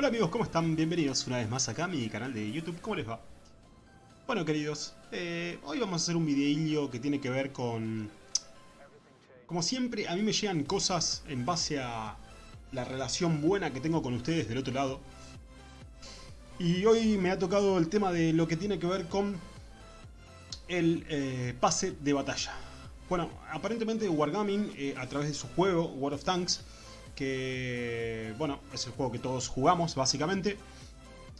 Hola amigos, ¿cómo están? Bienvenidos una vez más acá a mi canal de YouTube. ¿Cómo les va? Bueno queridos, eh, hoy vamos a hacer un videillo que tiene que ver con... Como siempre, a mí me llegan cosas en base a la relación buena que tengo con ustedes del otro lado. Y hoy me ha tocado el tema de lo que tiene que ver con el eh, pase de batalla. Bueno, aparentemente Wargaming, eh, a través de su juego, World of Tanks, que, bueno, es el juego que todos jugamos, básicamente,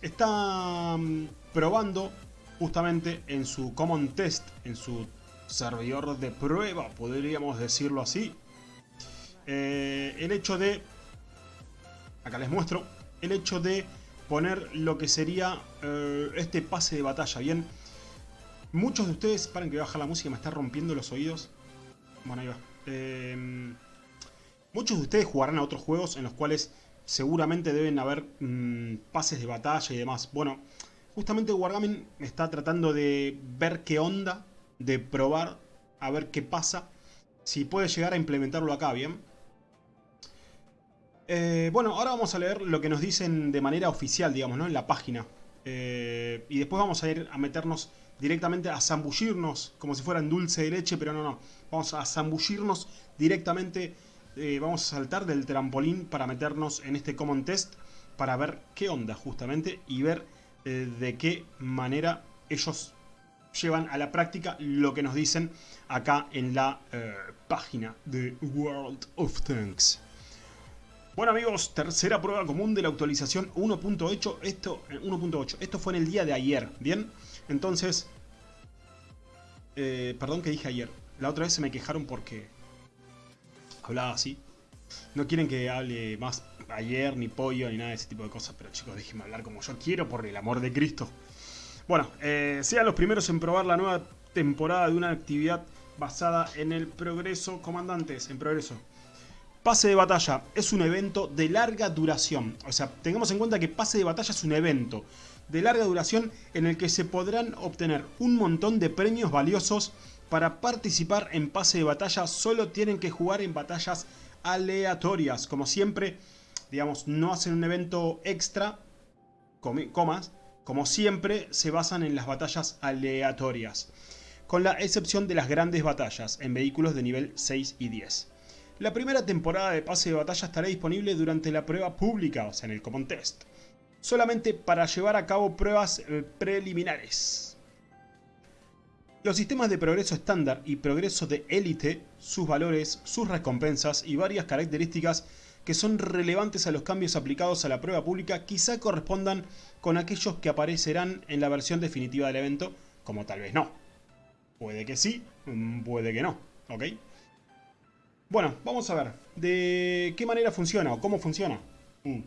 está mm, probando justamente en su Common Test, en su servidor de prueba, podríamos decirlo así, eh, el hecho de, acá les muestro, el hecho de poner lo que sería este pase de batalla, ¿bien? Muchos de ustedes, paren que voy a bajar la música, me está rompiendo los oídos. Bueno, ahí va. Em, muchos de ustedes jugarán a otros juegos en los cuales seguramente deben haber mm, pases de batalla y demás. Bueno, justamente Wargaming está tratando de ver qué onda, de probar, a ver qué pasa, si puede llegar a implementarlo acá, ¿bien? Eh, bueno, ahora vamos a leer lo que nos dicen de manera oficial, digamos, ¿no? En la página. Eh, y después vamos a ir a meternos directamente a zambullirnos, como si fueran dulce de leche, pero no, no. Vamos a zambullirnos directamente, eh, vamos a saltar del trampolín para meternos en este Common Test, para ver qué onda justamente y ver eh, de qué manera ellos llevan a la práctica lo que nos dicen acá en la eh, página de World of Tanks. Bueno amigos, tercera prueba común de la actualización 1.8. Esto, 1.8. Esto fue en el día de ayer, ¿bien? Entonces, perdón que dije ayer. La otra vez se me quejaron porque hablaba así. No quieren que hable más ayer, ni pollo, ni nada de ese tipo de cosas. Pero chicos, déjenme hablar como yo quiero, por el amor de Cristo. Bueno, eh, sean los primeros en probar la nueva temporada de una actividad basada en el progreso. Comandantes, en progreso. Pase de batalla es un evento de larga duración. O sea, tengamos en cuenta que pase de batalla es un evento de larga duración en el que se podrán obtener un montón de premios valiosos. Para participar en pase de batalla solo tienen que jugar en batallas aleatorias. Como siempre, digamos, no hacen un evento extra, comas, como siempre se basan en las batallas aleatorias. Con la excepción de las grandes batallas en vehículos de nivel 6 y 10. La primera temporada de pase de batalla estará disponible durante la prueba pública, o sea en el Common Test solamente para llevar a cabo pruebas eh, preliminares. Los sistemas de progreso estándar y progreso de élite, sus valores, sus recompensas y varias características que son relevantes a los cambios aplicados a la prueba pública quizá correspondan con aquellos que aparecerán en la versión definitiva del evento, como tal vez no. Puede que sí, mm, puede que no, ¿ok? Bueno, vamos a ver de qué manera funciona o cómo funciona. Mm.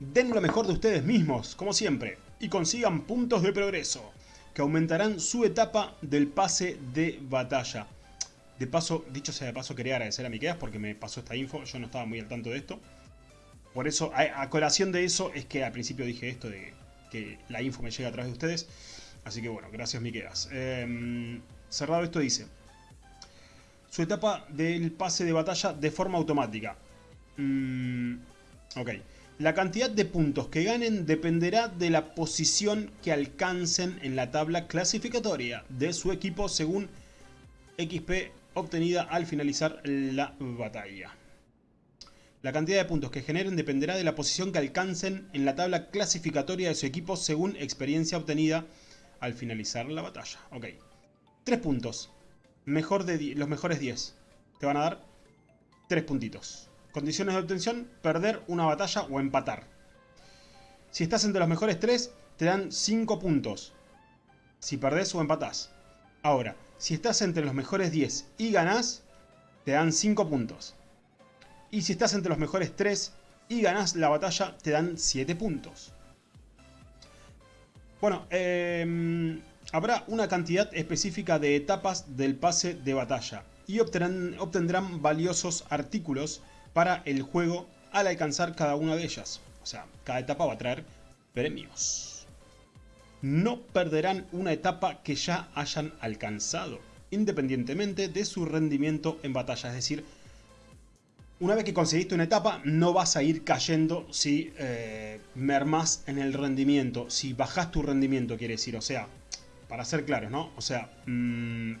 Den lo mejor de ustedes mismos, como siempre, y consigan puntos de progreso, que aumentarán su etapa del pase de batalla. De paso, dicho sea de paso, quería agradecer a Miqueas porque me pasó esta info, yo no estaba muy al tanto de esto. Por eso, a, colación de eso, es que al principio dije esto de que la info me llega a través de ustedes. Así que bueno, gracias Miqueas. Em, cerrado esto dice, su etapa del pase de batalla de forma automática. Mm, ok. La cantidad de puntos que ganen dependerá de la posición que alcancen en la tabla clasificatoria de su equipo según XP obtenida al finalizar la batalla. La cantidad de puntos que generen dependerá de la posición que alcancen en la tabla clasificatoria de su equipo según experiencia obtenida al finalizar la batalla. Ok. Tres puntos. Mejor de los mejores 10. Te van a dar tres puntitos. Condiciones de obtención, perder una batalla o empatar. Si estás entre los mejores 3, te dan 5 puntos. Si perdés o empatás. Ahora, si estás entre los mejores 10 y ganás, te dan 5 puntos. Y si estás entre los mejores 3 y ganás la batalla, te dan 7 puntos. Bueno, em, habrá una cantidad específica de etapas del pase de batalla y obtendrán, obtendrán valiosos artículos para el juego al alcanzar cada una de ellas. O sea, cada etapa va a traer premios. No perderán una etapa que ya hayan alcanzado, independientemente de su rendimiento en batalla. Es decir, Una vez que conseguiste una etapa, no vas a ir cayendo si eh, mermas en el rendimiento. Si bajas tu rendimiento, quiere decir. O sea, para ser claros, ¿no? O sea, mm,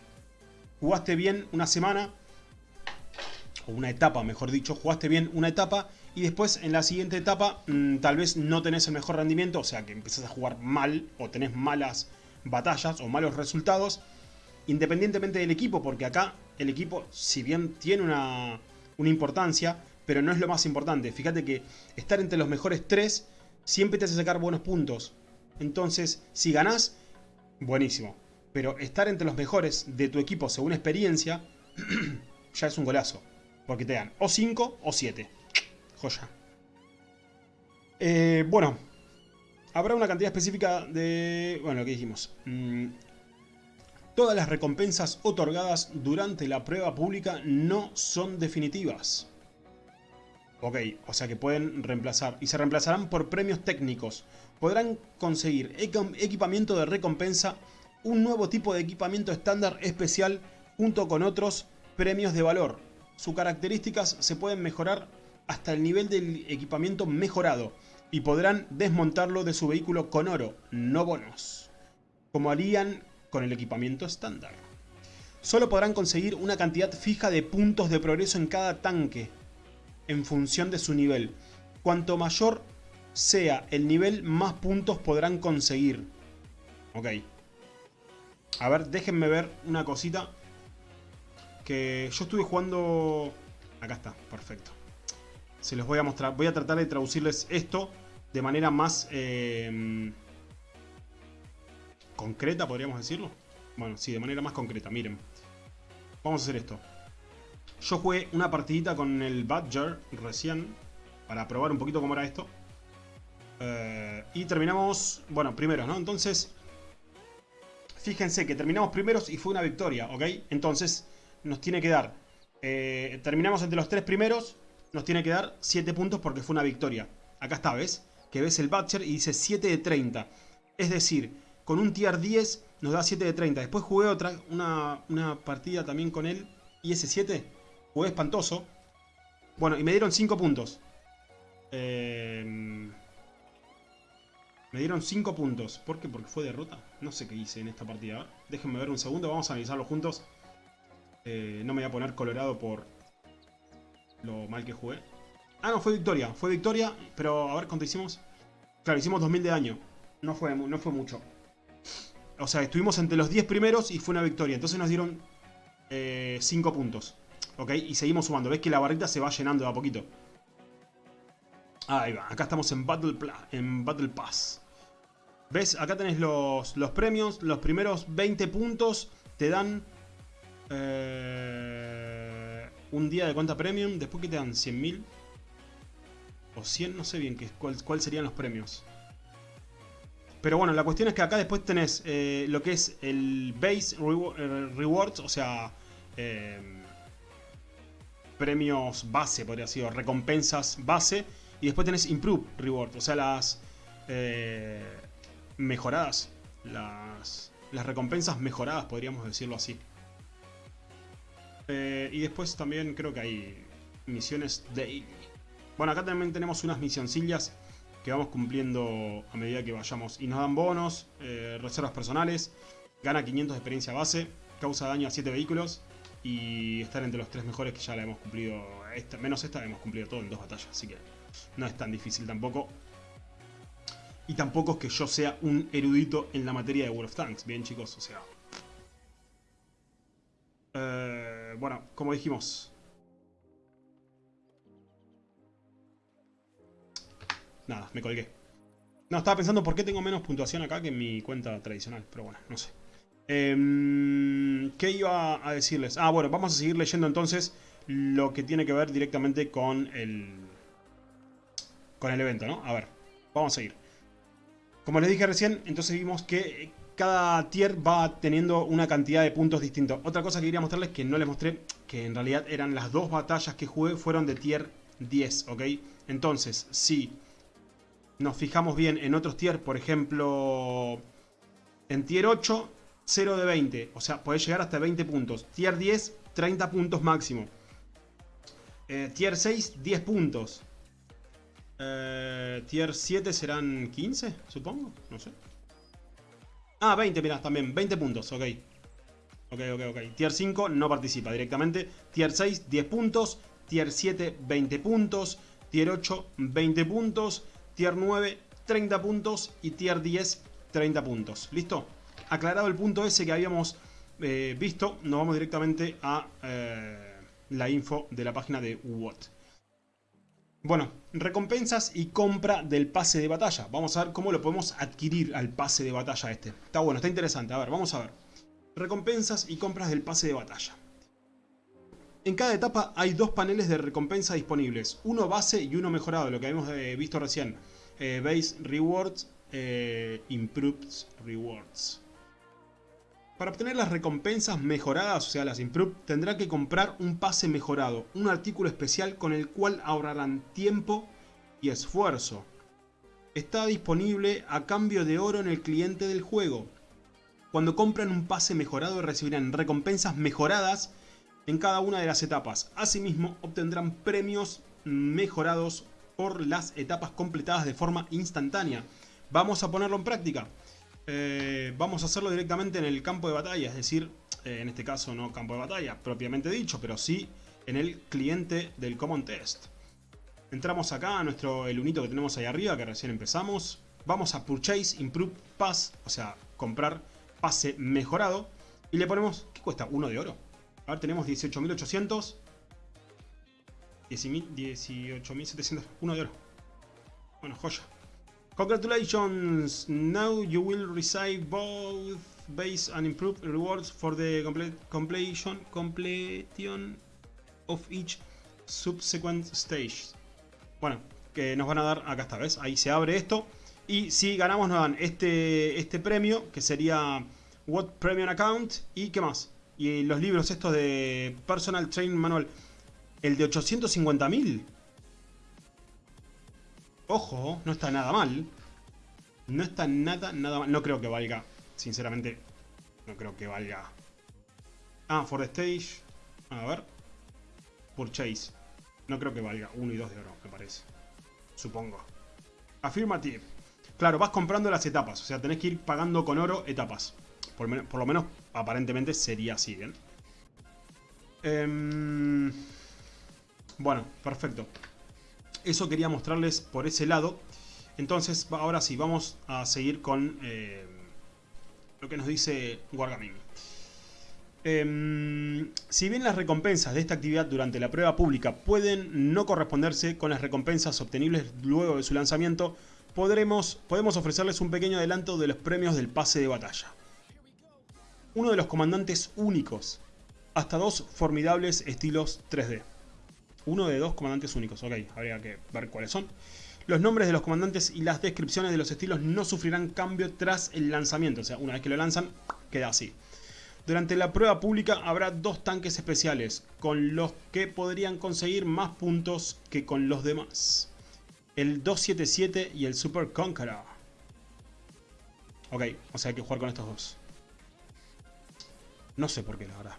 jugaste bien una semana, o una etapa, mejor dicho, jugaste bien una etapa y después en la siguiente etapa mm, tal vez no tenés el mejor rendimiento, o sea que empezás a jugar mal o tenés malas batallas o malos resultados, independientemente del equipo, porque acá el equipo, si bien tiene una, una importancia, pero no es lo más importante. Fíjate que estar entre los mejores tres siempre te hace sacar buenos puntos. Entonces, si ganás, buenísimo. Pero estar entre los mejores de tu equipo según experiencia, ya es un golazo. Porque te dan o 5 o 7. Joya. Eh, bueno. Habrá una cantidad específica de... Bueno, lo que dijimos. Mm, todas las recompensas otorgadas durante la prueba pública no son definitivas. Ok, o sea que pueden reemplazar. Y se reemplazarán por premios técnicos. Podrán conseguir equipamiento de recompensa, un nuevo tipo de equipamiento estándar especial junto con otros premios de valor. Sus características se pueden mejorar hasta el nivel del equipamiento mejorado y podrán desmontarlo de su vehículo con oro, no bonos, como harían con el equipamiento estándar. Solo podrán conseguir una cantidad fija de puntos de progreso en cada tanque, en función de su nivel. Cuanto mayor sea el nivel, más puntos podrán conseguir. Ok. A ver, déjenme ver una cosita que yo estuve jugando... Acá está, perfecto. Se los voy a mostrar. Voy a tratar de traducirles esto de manera más... Eh, concreta, podríamos decirlo. Bueno, sí, de manera más concreta. Miren. Vamos a hacer esto. Yo jugué una partidita con el Badger recién. Para probar un poquito cómo era esto. Eh, y terminamos... Bueno, primeros, ¿no? Entonces... Fíjense que terminamos primeros y fue una victoria, ¿ok? Entonces nos tiene que dar... Eh, terminamos entre los tres primeros, nos tiene que dar 7 puntos porque fue una victoria. Acá está, ¿ves? Que ves el Butcher y dice 7 de 30. Es decir, con un tier 10 nos da 7 de 30. Después jugué otra, una, una partida también con él. Y ese 7, jugué espantoso. Bueno, y me dieron 5 puntos. Eh, me dieron 5 puntos. ¿Por qué? Porque fue derrota. No sé qué hice en esta partida. Déjenme ver un segundo, vamos a analizarlo juntos. Eh, no me voy a poner colorado por lo mal que jugué. Ah, no, fue victoria. Fue victoria, pero a ver cuánto hicimos. Claro, hicimos 2000 de daño. No fue, no fue mucho. O sea, estuvimos entre los 10 primeros y fue una victoria. Entonces nos dieron 5 eh, puntos. ¿Ok? Y seguimos sumando. ¿Ves que la barrita se va llenando de a poquito? Ahí va. Acá estamos en Battle, en Battle Pass. ¿Ves? Acá tenés los, los premios. Los primeros 20 puntos te dan eh, un día de cuenta premium. Después que te dan 100.000. O 100, no sé bien qué, cuál, serían los premios. Pero bueno, la cuestión es que acá después tenés eh, lo que es el base eh, rewards, o sea, premios base, podría decir, recompensas base. Y después tenés improve rewards, o sea, las mejoradas, las, las recompensas mejoradas, podríamos decirlo así. Eh, y después también creo que hay misiones daily. Bueno, acá también tenemos unas misioncillas que vamos cumpliendo a medida que vayamos. Y nos dan bonos, eh, reservas personales, gana 500 de experiencia base, causa daño a 7 vehículos y estar entre los 3 mejores que ya la hemos cumplido, esta, menos esta, hemos cumplido todo en dos batallas, así que no es tan difícil tampoco. Y tampoco es que yo sea un erudito en la materia de World of Tanks, bien chicos, o sea, eh, bueno, como dijimos. Nada, me colgué. No, estaba pensando por qué tengo menos puntuación acá que en mi cuenta tradicional. Pero bueno, no sé. Em, ¿Qué iba a decirles? Ah, bueno, vamos a seguir leyendo entonces lo que tiene que ver directamente con el... Con el evento, ¿no? A ver, vamos a seguir. Como les dije recién, entonces vimos que cada tier va teniendo una cantidad de puntos distintos. Otra cosa que quería mostrarles que no les mostré, que en realidad eran las dos batallas que jugué, fueron de tier 10, ¿ok? Entonces, si nos fijamos bien en otros tier, por ejemplo, en tier 8, 0 de 20, o sea, podés llegar hasta 20 puntos. Tier 10, 30 puntos máximo. Eh, tier 6, 10 puntos. Eh, tier 7 serán 15, supongo. No sé. Ah, 20, mirá, también. 20 puntos, ok. Ok, ok, ok. Tier 5 no participa directamente. Tier 6, 10 puntos. Tier 7, 20 puntos. Tier 8, 20 puntos. Tier 9, 30 puntos. Y Tier 10, 30 puntos. ¿Listo? Aclarado el punto ese que habíamos eh, visto, nos vamos directamente a eh, la info de la página de What. Bueno, recompensas y compra del pase de batalla. Vamos a ver cómo lo podemos adquirir al pase de batalla este. Está bueno, está interesante. A ver, vamos a ver. Recompensas y compras del pase de batalla. En cada etapa hay dos paneles de recompensa disponibles. Uno base y uno mejorado, lo que habíamos eh, visto recién. base Rewards, Improved Rewards. Para obtener las recompensas mejoradas, o sea las Improved, tendrá que comprar un pase mejorado, un artículo especial con el cual ahorrarán tiempo y esfuerzo. Está disponible a cambio de oro en el cliente del juego. Cuando compran un pase mejorado recibirán recompensas mejoradas en cada una de las etapas. Asimismo obtendrán premios mejorados por las etapas completadas de forma instantánea. Vamos a ponerlo en práctica. Eh, vamos a hacerlo directamente en el campo de batalla, es decir, eh, en este caso no campo de batalla propiamente dicho, pero sí en el cliente del Common Test. Entramos acá a nuestro el unito que tenemos ahí arriba, que recién empezamos. Vamos a Purchase Improve Pass, o sea, comprar pase mejorado. Y le ponemos, ¿qué cuesta? Uno de oro. A ver, tenemos 18.800. 18.700, uno de oro. Bueno, joya. Congratulations! Now you will receive both base and improved rewards for the completion, completion of each subsequent stage. Bueno, que nos van a dar, acá está, ¿ves? Ahí se abre esto. Y si ganamos nos dan este, este premio, que sería What Premium Account. ¿Y qué más? Y los libros estos de Personal Training Manual. El de 850.000. Ojo, no está nada mal. No está nada, nada mal. No creo que valga, sinceramente, no creo que valga. Ah, for the stage. A ver. Purchase. No creo que valga 1 y 2 de oro, me parece. Supongo. Affirmative. Claro, vas comprando las etapas. O sea, tenés que ir pagando con oro etapas. Por, lo menos, aparentemente, sería así, ¿bien? Em, bueno, perfecto eso quería mostrarles por ese lado. Entonces, ahora sí, vamos a seguir con eh, lo que nos dice Wargaming. Em, si bien las recompensas de esta actividad durante la prueba pública pueden no corresponderse con las recompensas obtenibles luego de su lanzamiento, podremos, podemos ofrecerles un pequeño adelanto de los premios del pase de batalla. Uno de los comandantes únicos, hasta dos formidables estilos 3D. Uno de dos comandantes únicos, ok, habría que ver cuáles son. Los nombres de los comandantes y las descripciones de los estilos no sufrirán cambio tras el lanzamiento, o sea, una vez que lo lanzan, queda así. Durante la prueba pública habrá dos tanques especiales, con los que podrían conseguir más puntos que con los demás. El 277 y el Super Conqueror. Ok, o sea hay que jugar con estos dos. No sé por qué, la verdad.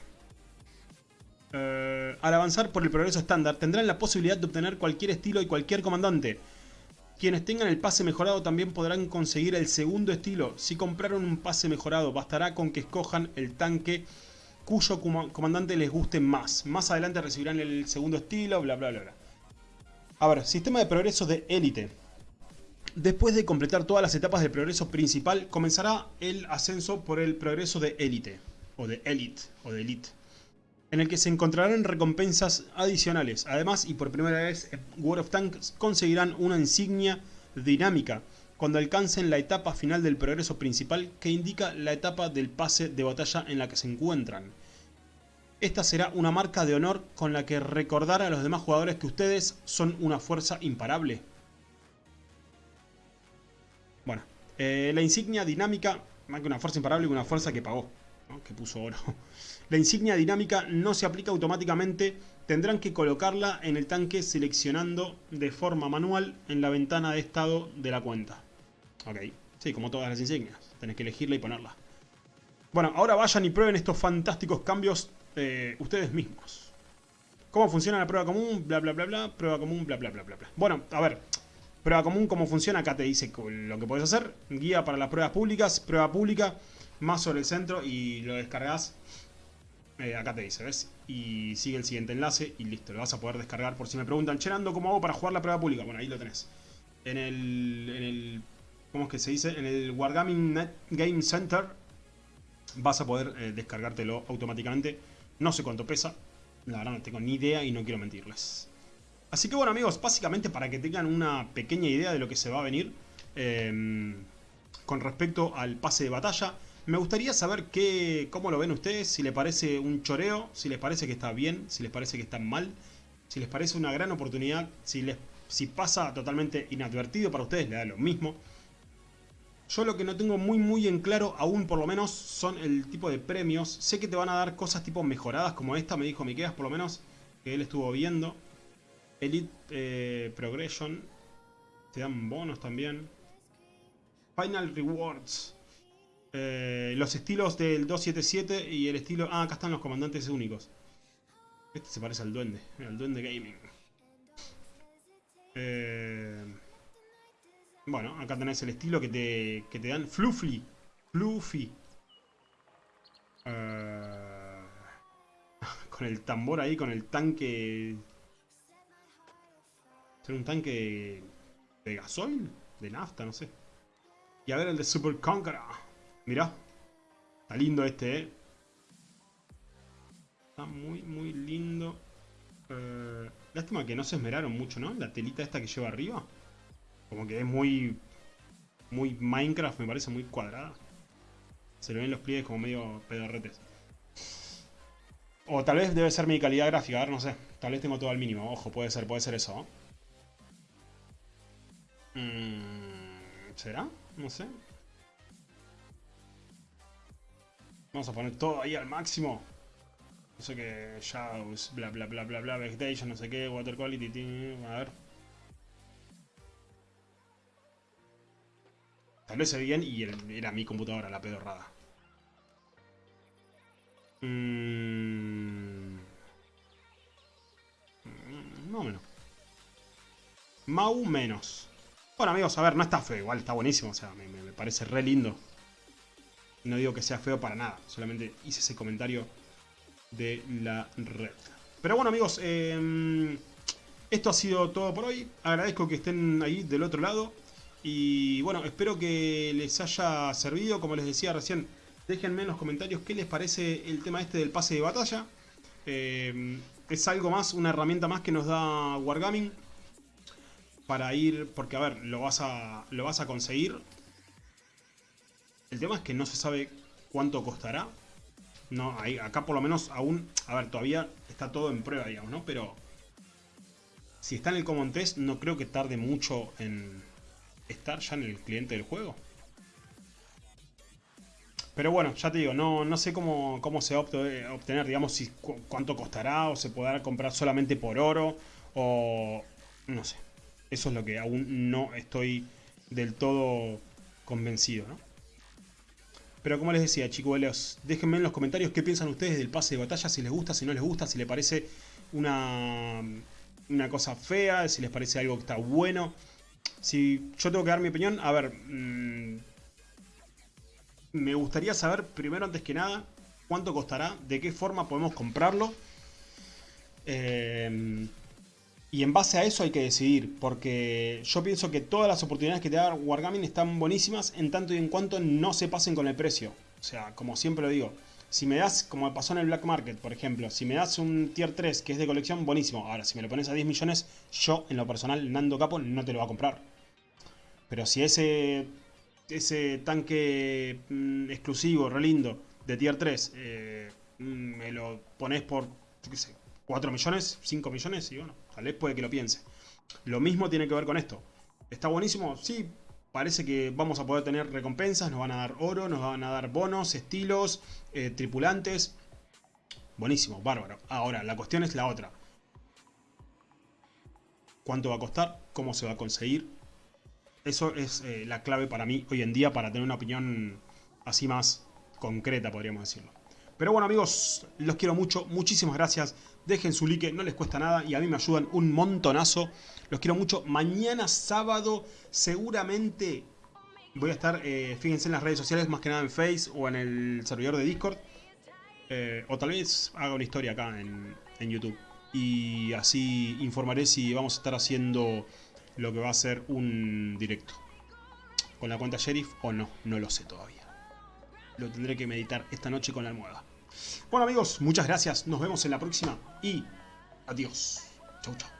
Eh, al avanzar por el progreso estándar, tendrán la posibilidad de obtener cualquier estilo y cualquier comandante. Quienes tengan el pase mejorado también podrán conseguir el segundo estilo. Si compraron un pase mejorado, bastará con que escojan el tanque cuyo comandante les guste más. Más adelante recibirán el segundo estilo, bla bla bla bla. A ver, sistema de progreso de élite. Después de completar todas las etapas del progreso principal, comenzará el ascenso por el progreso de élite. O de elite, o de elite en el que se encontrarán recompensas adicionales. Además, y por primera vez en World of Tanks conseguirán una insignia dinámica cuando alcancen la etapa final del progreso principal que indica la etapa del pase de batalla en la que se encuentran. Esta será una marca de honor con la que recordar a los demás jugadores que ustedes son una fuerza imparable. Bueno, eh, la insignia dinámica, más que una fuerza imparable, una fuerza que pagó, que puso oro. La insignia dinámica no se aplica automáticamente, tendrán que colocarla en el tanque seleccionando de forma manual en la ventana de estado de la cuenta. Ok, sí, como todas las insignias, tenés que elegirla y ponerla. Bueno, ahora vayan y prueben estos fantásticos cambios eh, ustedes mismos. ¿Cómo funciona la prueba común? Bla, bla, bla, bla. Prueba común, bla, bla, bla, bla, bla. Bueno, a ver. Prueba común, ¿cómo funciona? Acá te dice lo que puedes hacer. Guía para las pruebas públicas. Prueba pública. Más sobre el centro y lo descargas. Eh, acá te dice, ¿ves? Y sigue el siguiente enlace y listo. Lo vas a poder descargar por si me preguntan, Cherando, ¿cómo hago para jugar la prueba pública? Bueno, ahí lo tenés. En el... En el ¿Cómo es que se dice? En el Wargaming Net Game Center vas a poder eh, descargártelo automáticamente. No sé cuánto pesa. La verdad no tengo ni idea y no quiero mentirles. Así que bueno amigos, básicamente para que tengan una pequeña idea de lo que se va a venir em, con respecto al pase de batalla, me gustaría saber qué, cómo lo ven ustedes, si les parece un choreo, si les parece que está bien, si les parece que está mal, si les parece una gran oportunidad, si, les, si pasa totalmente inadvertido para ustedes, le da lo mismo. Yo lo que no tengo muy muy en claro, aún por lo menos, son el tipo de premios. Sé que te van a dar cosas tipo mejoradas como esta, me dijo Miqueas por lo menos, que él estuvo viendo. Elite eh, Progression. Te dan bonos también. Final Rewards. Eh, los estilos del 277 y el estilo... Ah, acá están los comandantes únicos. Este se parece al duende. al duende gaming. Eh, bueno, acá tenés el estilo que te, que te dan. Fluffy. Fluffy. con el tambor ahí, con el tanque ser un tanque de gasoil, de nafta, no sé. Y a ver el de Super Conqueror. Mirá. Está lindo este, eh. Está muy, muy lindo. Eh, lástima que no se esmeraron mucho, ¿no? La telita esta que lleva arriba. Como que es muy... Muy Minecraft, me parece muy cuadrada. Se le ven los pliegues como medio pedorretes. O tal vez debe ser mi calidad gráfica, a ver, no sé. Tal vez tengo todo al mínimo, ojo, puede ser, puede ser eso, Mm, ¿Será? No sé. Vamos a poner todo ahí al máximo. No sé qué, Shadows, bla bla bla bla bla, Vegetation, no sé qué, Water Quality, a ver. Tal vez se bien y era mi computadora la pedorrada. Mmm... Más o menos. Mau menos. Bueno amigos, a ver, no está feo, igual está buenísimo, o sea, me, parece re lindo. No digo que sea feo para nada, solamente hice ese comentario de la red. Pero bueno amigos, em, esto ha sido todo por hoy. Agradezco que estén ahí del otro lado. Y bueno, espero que les haya servido, como les decía recién, déjenme en los comentarios qué les parece el tema este del pase de batalla. Em, es algo más, una herramienta más que nos da Wargaming para ir, porque a ver, lo vas a, lo vas a conseguir. El tema es que no se sabe cuánto costará. No, ahí, acá por lo menos aún, a ver, todavía está todo en prueba, digamos, ¿no? Pero si está en el Common Test, no creo que tarde mucho en estar ya en el cliente del juego. Pero bueno, ya te digo, no, no sé cómo, cómo se va a obtener, digamos, si cuánto costará o se podrá comprar solamente por oro o no sé. Eso es lo que aún no estoy del todo convencido, ¿no? Pero como les decía, chicos, déjenme en los comentarios qué piensan ustedes del pase de batalla, si les gusta, si no les gusta, si les parece una, una cosa fea, si les parece algo que está bueno. Si yo tengo que dar mi opinión, a ver, mmm, me gustaría saber primero antes que nada cuánto costará, de qué forma podemos comprarlo. Eh, y en base a eso hay que decidir, porque yo pienso que todas las oportunidades que te da Wargaming están buenísimas en tanto y en cuanto no se pasen con el precio. O sea, como siempre lo digo, si me das, como pasó en el Black Market, por ejemplo, si me das un Tier 3 que es de colección, buenísimo. Ahora, si me lo pones a 10 millones, yo, en lo personal, Nando Capo, no te lo va a comprar. Pero si ese, ese tanque mm, exclusivo, re lindo, de Tier 3, eh, mm, me lo pones por, qué sé, 4 millones, 5 millones, y bueno, Tal vez puede que lo piense. Lo mismo tiene que ver con esto. ¿Está buenísimo? Sí, parece que vamos a poder tener recompensas, nos van a dar oro, nos van a dar bonos, estilos, eh, tripulantes. Buenísimo, bárbaro. Ahora, la cuestión es la otra. ¿Cuánto va a costar? ¿Cómo se va a conseguir? Eso es eh, la clave para mí hoy en día para tener una opinión así más concreta, podríamos decirlo. Pero bueno amigos, los quiero mucho, muchísimas gracias. Dejen su like, no les cuesta nada y a mí me ayudan un montonazo. Los quiero mucho. Mañana sábado seguramente voy a estar, eh, fíjense en las redes sociales, más que nada en Face o en el servidor de Discord. Eh, o tal vez haga una historia acá en, en YouTube. Y así informaré si vamos a estar haciendo lo que va a ser un directo. Con la cuenta Sheriff o no, no lo sé todavía. Lo tendré que meditar esta noche con la almohada. Bueno amigos, muchas gracias. Nos vemos en la próxima y adiós. Chau chau.